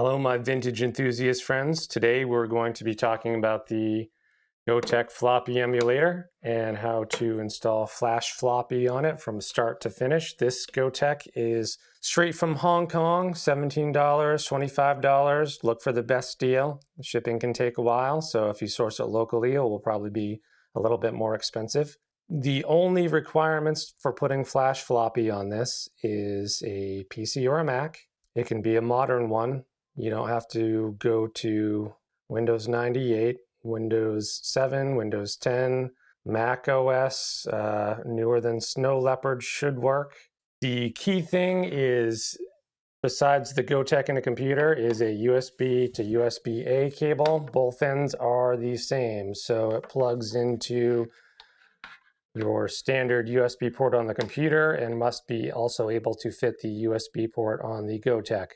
Hello, my vintage enthusiast friends. Today we're going to be talking about the Gotek floppy emulator and how to install Flash Floppy on it from start to finish. This Gotek is straight from Hong Kong, $17, $25. Look for the best deal. Shipping can take a while, so if you source it locally, it will probably be a little bit more expensive. The only requirements for putting Flash Floppy on this is a PC or a Mac. It can be a modern one, you don't have to go to Windows 98, Windows 7, Windows 10, Mac OS, uh, newer than Snow Leopard should work. The key thing is, besides the Gotek in a computer, is a USB to USB-A cable. Both ends are the same, so it plugs into your standard USB port on the computer and must be also able to fit the USB port on the Gotek.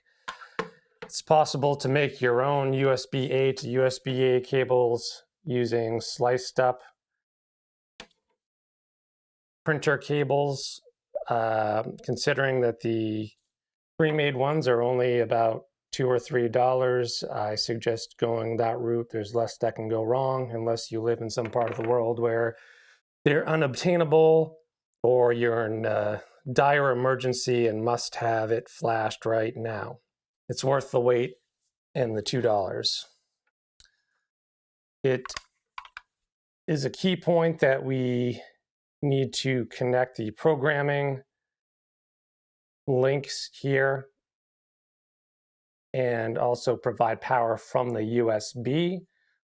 It's possible to make your own USB-A to USB-A cables using sliced up printer cables, uh, considering that the pre-made ones are only about two or three dollars. I suggest going that route. There's less that can go wrong unless you live in some part of the world where they're unobtainable or you're in a dire emergency and must have it flashed right now it's worth the wait and the $2. It is a key point that we need to connect the programming links here and also provide power from the USB,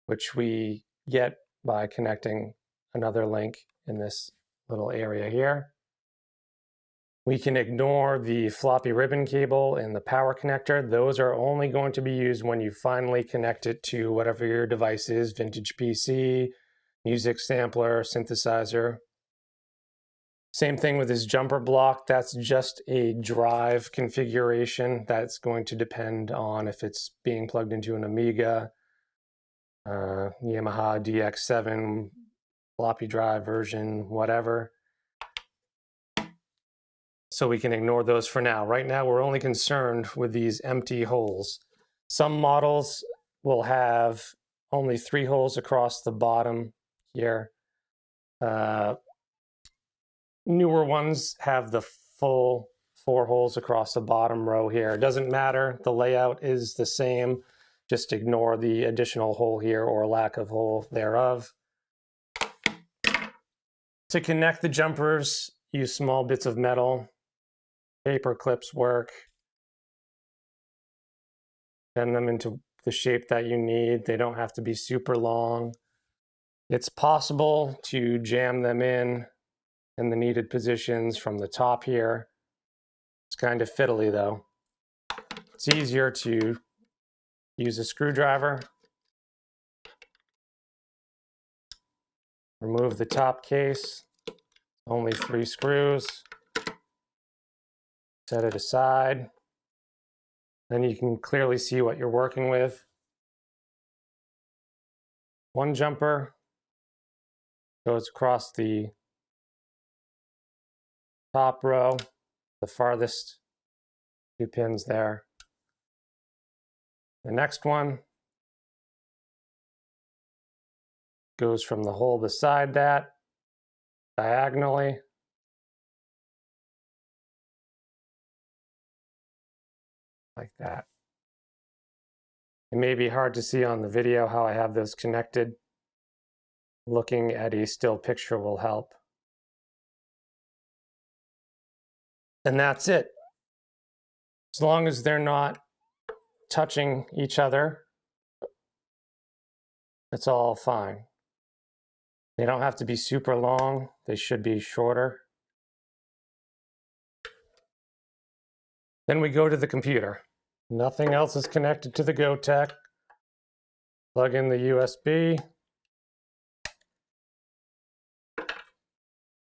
which we get by connecting another link in this little area here. We can ignore the floppy ribbon cable and the power connector. Those are only going to be used when you finally connect it to whatever your device is, vintage PC, music sampler, synthesizer. Same thing with this jumper block. That's just a drive configuration. That's going to depend on if it's being plugged into an Amiga, uh, Yamaha DX7, floppy drive version, whatever so we can ignore those for now. Right now, we're only concerned with these empty holes. Some models will have only three holes across the bottom here. Uh, newer ones have the full four holes across the bottom row here. It doesn't matter, the layout is the same. Just ignore the additional hole here or lack of hole thereof. To connect the jumpers, use small bits of metal paper clips work. Bend them into the shape that you need. They don't have to be super long. It's possible to jam them in in the needed positions from the top here. It's kind of fiddly though. It's easier to use a screwdriver. Remove the top case, only three screws set it aside. Then you can clearly see what you're working with. One jumper goes across the top row, the farthest two pins there. The next one goes from the hole beside that diagonally like that. It may be hard to see on the video how I have those connected. Looking at a still picture will help. And that's it. As long as they're not touching each other, it's all fine. They don't have to be super long. They should be shorter. Then we go to the computer. Nothing else is connected to the Gotek. Plug in the USB.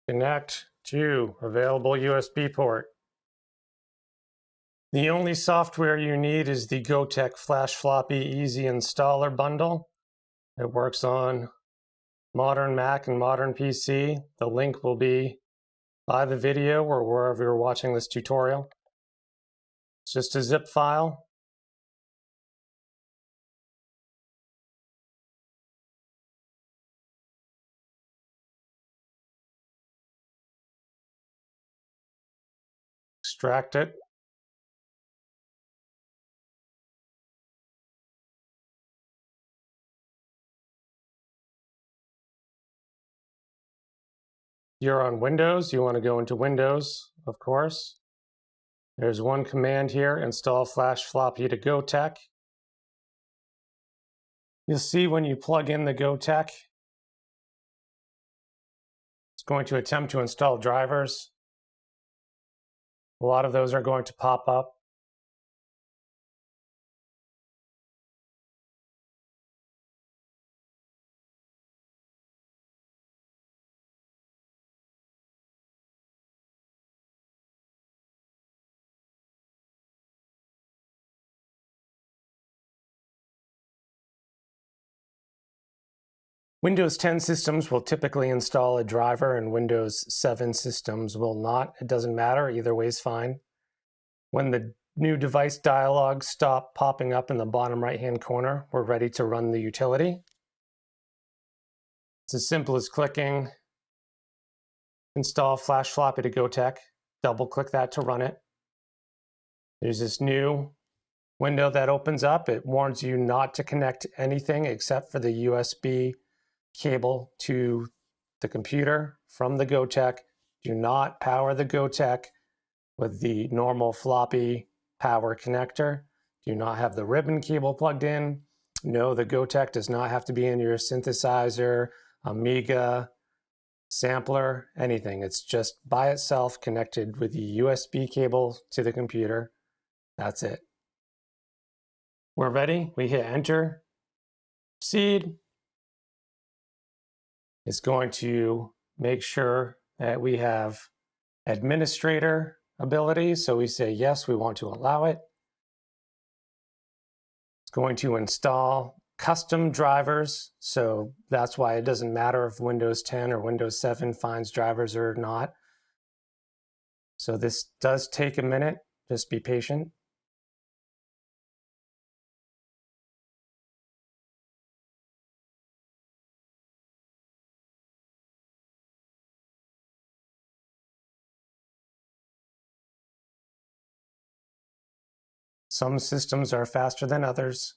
Connect to available USB port. The only software you need is the Gotek Flash Floppy Easy Installer Bundle. It works on modern Mac and modern PC. The link will be by the video or wherever you're watching this tutorial. Just a zip file. Extract it. You're on Windows, you want to go into Windows, of course. There's one command here, install flash floppy to Gotek. You'll see when you plug in the Gotek, it's going to attempt to install drivers. A lot of those are going to pop up. Windows 10 systems will typically install a driver and Windows 7 systems will not. It doesn't matter, either way is fine. When the new device dialog stop popping up in the bottom right hand corner, we're ready to run the utility. It's as simple as clicking install flash floppy to Gotek, double click that to run it. There's this new window that opens up. It warns you not to connect anything except for the USB cable to the computer from the Gotek. Do not power the Gotek with the normal floppy power connector. Do not have the ribbon cable plugged in. No, the Gotek does not have to be in your synthesizer, Amiga, sampler, anything. It's just by itself connected with the USB cable to the computer. That's it. We're ready. We hit enter, proceed, is going to make sure that we have administrator ability. So we say, yes, we want to allow it. It's going to install custom drivers. So that's why it doesn't matter if Windows 10 or Windows 7 finds drivers or not. So this does take a minute. Just be patient. Some systems are faster than others.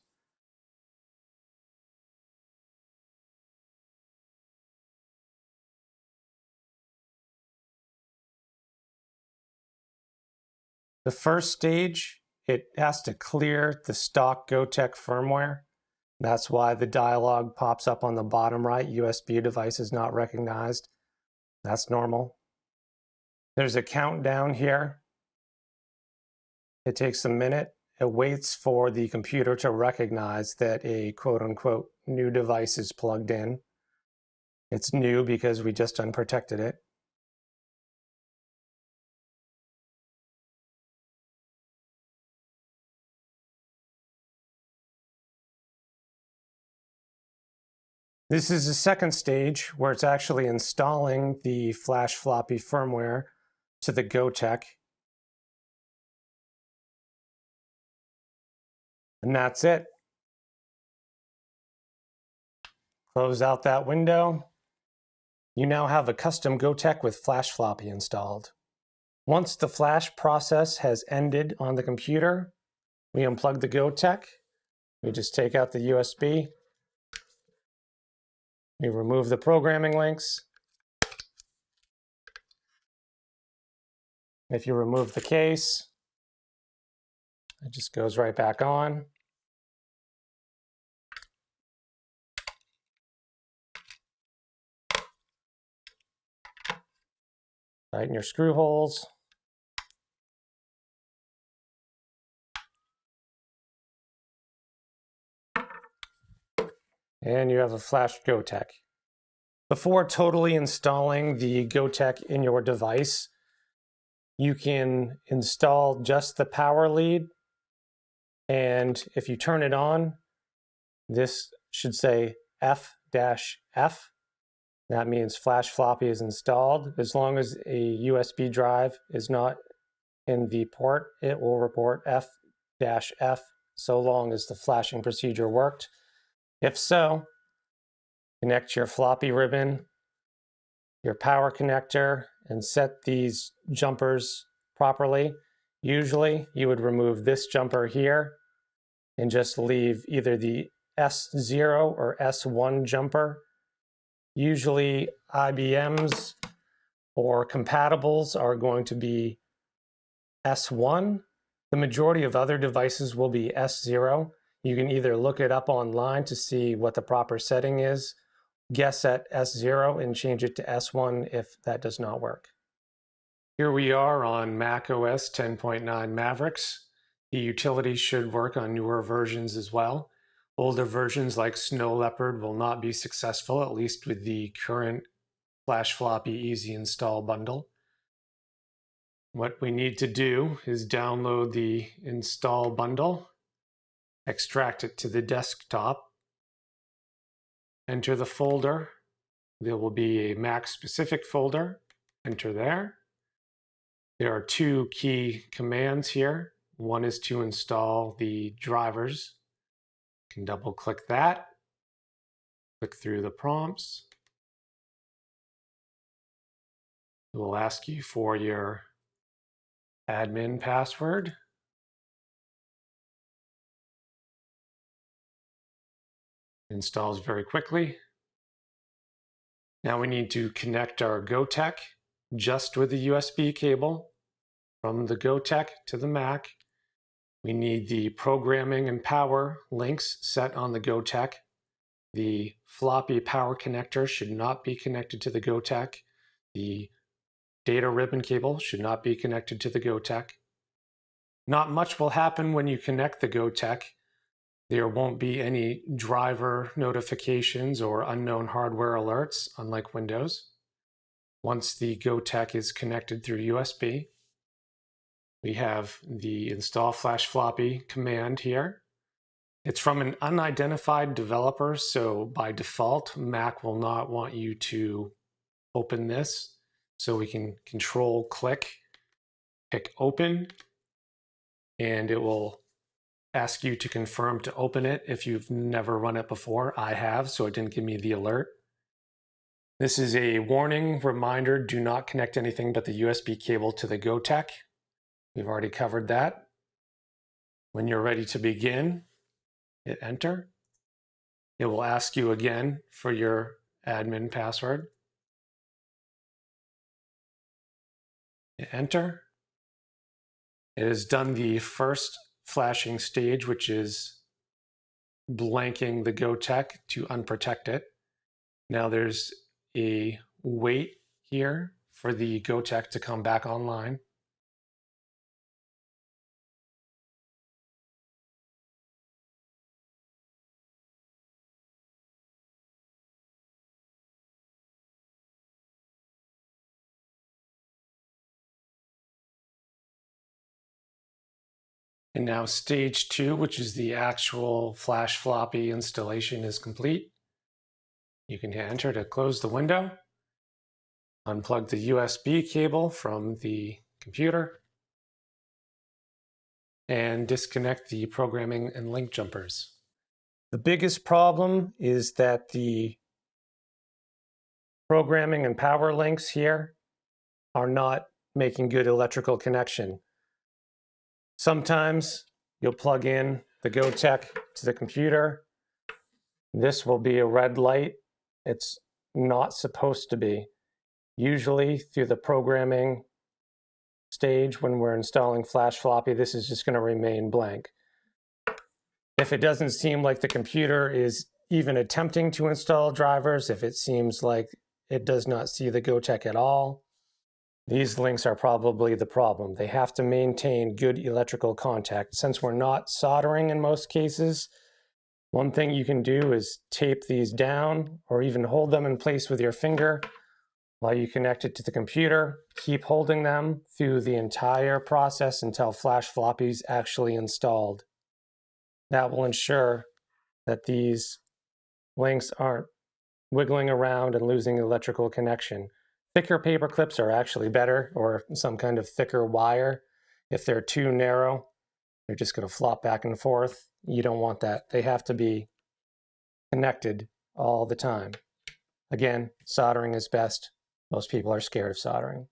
The first stage, it has to clear the stock Gotek firmware. That's why the dialog pops up on the bottom right, USB device is not recognized. That's normal. There's a countdown here. It takes a minute it waits for the computer to recognize that a quote unquote new device is plugged in. It's new because we just unprotected it. This is the second stage where it's actually installing the flash floppy firmware to the Gotek And that's it. Close out that window. You now have a custom Gotek with Flash Floppy installed. Once the flash process has ended on the computer, we unplug the Gotek. We just take out the USB. We remove the programming links. If you remove the case, it just goes right back on. Tighten your screw holes. And you have a flash Gotek. Before totally installing the Gotek in your device, you can install just the power lead. And if you turn it on, this should say F-F that means flash floppy is installed. As long as a USB drive is not in the port, it will report F-F so long as the flashing procedure worked. If so, connect your floppy ribbon, your power connector, and set these jumpers properly. Usually you would remove this jumper here and just leave either the S0 or S1 jumper. Usually IBMs or compatibles are going to be S1. The majority of other devices will be S0. You can either look it up online to see what the proper setting is, guess at S0 and change it to S1 if that does not work. Here we are on Mac OS 10.9 Mavericks. The utility should work on newer versions as well. Older versions like Snow Leopard will not be successful, at least with the current Flash Floppy Easy Install bundle. What we need to do is download the install bundle, extract it to the desktop, enter the folder. There will be a Mac specific folder, enter there. There are two key commands here. One is to install the drivers. Can double click that, click through the prompts. It will ask you for your admin password. Installs very quickly. Now we need to connect our Gotek just with the USB cable from the Gotek to the Mac. We need the programming and power links set on the Gotek. The floppy power connector should not be connected to the Gotek. The Data ribbon cable should not be connected to the Gotek. Not much will happen when you connect the Gotek. There won't be any driver notifications or unknown hardware alerts, unlike Windows. Once the Gotek is connected through USB, we have the install flash floppy command here. It's from an unidentified developer, so by default, Mac will not want you to open this so we can control click, pick open, and it will ask you to confirm to open it if you've never run it before. I have, so it didn't give me the alert. This is a warning reminder, do not connect anything but the USB cable to the Gotek. We've already covered that. When you're ready to begin, hit enter. It will ask you again for your admin password. Hit enter. It has done the first flashing stage, which is blanking the Gotek to unprotect it. Now there's a wait here for the Gotek to come back online. And now stage two, which is the actual flash floppy installation is complete. You can hit enter to close the window, unplug the USB cable from the computer, and disconnect the programming and link jumpers. The biggest problem is that the programming and power links here are not making good electrical connection. Sometimes you'll plug in the Gotek to the computer. This will be a red light. It's not supposed to be. Usually through the programming stage when we're installing flash floppy, this is just going to remain blank. If it doesn't seem like the computer is even attempting to install drivers, if it seems like it does not see the Gotek at all, these links are probably the problem. They have to maintain good electrical contact. Since we're not soldering in most cases, one thing you can do is tape these down or even hold them in place with your finger while you connect it to the computer. Keep holding them through the entire process until Flash Floppy is actually installed. That will ensure that these links aren't wiggling around and losing electrical connection. Thicker paper clips are actually better, or some kind of thicker wire. If they're too narrow, they're just going to flop back and forth. You don't want that. They have to be connected all the time. Again, soldering is best. Most people are scared of soldering.